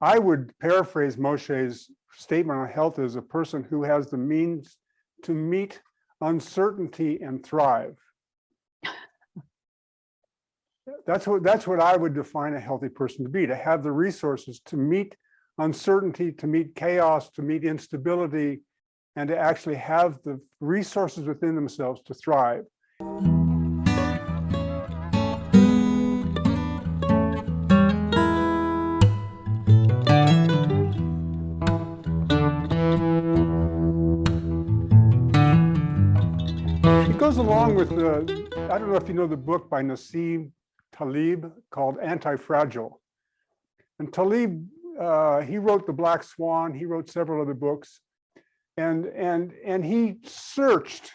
I would paraphrase Moshe's statement on health as a person who has the means to meet uncertainty and thrive. That's what that's what I would define a healthy person to be, to have the resources to meet uncertainty, to meet chaos, to meet instability, and to actually have the resources within themselves to thrive. It goes along with the, I don't know if you know the book by Nassim Taleb called Anti-Fragile. And Taleb, uh, he wrote The Black Swan, he wrote several other books, and, and, and he searched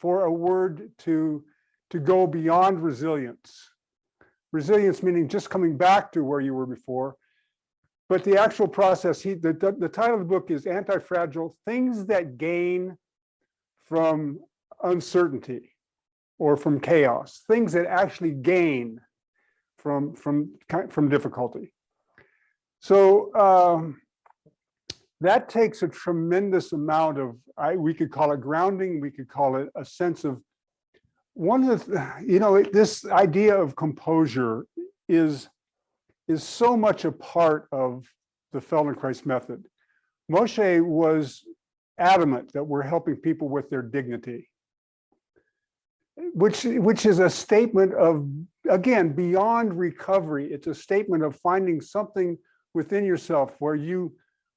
for a word to, to go beyond resilience. Resilience meaning just coming back to where you were before. But the actual process, he, the, the, the title of the book is Anti-Fragile, Things That Gain from Uncertainty or from chaos, things that actually gain from, from, from difficulty. So um, that takes a tremendous amount of, I, we could call it grounding, we could call it a sense of, one of the, you know, this idea of composure is, is so much a part of the Feldenkrais method. Moshe was adamant that we're helping people with their dignity, which, which is a statement of, again, beyond recovery. It's a statement of finding something within yourself where you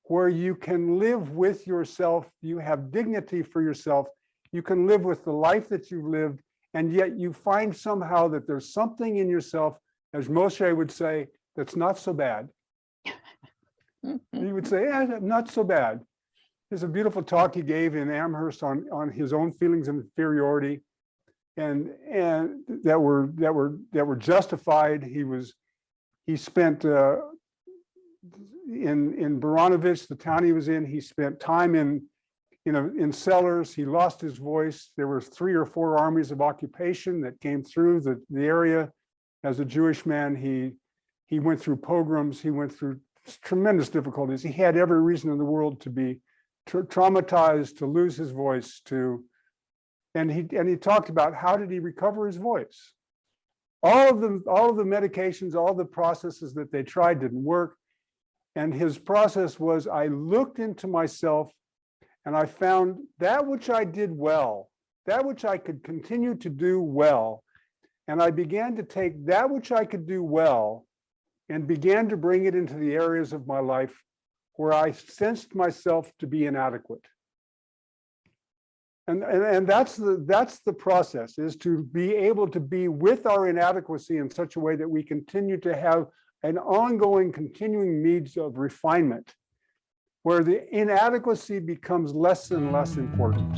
where you can live with yourself, you have dignity for yourself, you can live with the life that you've lived, and yet you find somehow that there's something in yourself, as Moshe would say, that's not so bad. he would say, yeah, not so bad. There's a beautiful talk he gave in Amherst on, on his own feelings of inferiority and and that were that were that were justified. He was he spent uh, in in Baranovich, the town he was in, he spent time in you know in cellars. He lost his voice. There were three or four armies of occupation that came through the, the area. As a Jewish man, he he went through pogroms. He went through tremendous difficulties. He had every reason in the world to be tra traumatized, to lose his voice, to and he and he talked about how did he recover his voice. All of the all of the medications, all the processes that they tried didn't work. And his process was I looked into myself and I found that which I did well, that which I could continue to do well. And I began to take that which I could do well and began to bring it into the areas of my life where I sensed myself to be inadequate. And, and, and that's the that's the process is to be able to be with our inadequacy in such a way that we continue to have an ongoing continuing needs of refinement where the inadequacy becomes less and less important.